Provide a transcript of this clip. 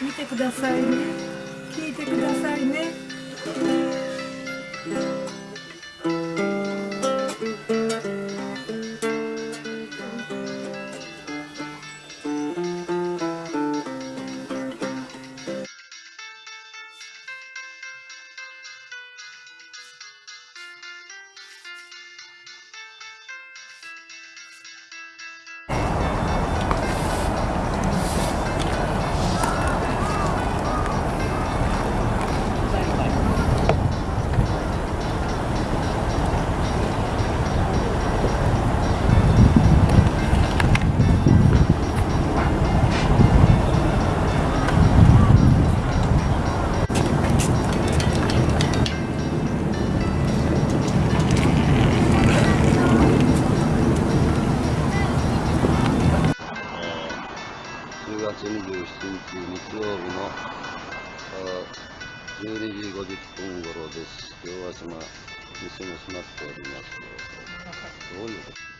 見てくださいね。聞いてくださいね。月27日日曜日のあ12時50分頃です。今日は島、店も閉まっております。どういうこと？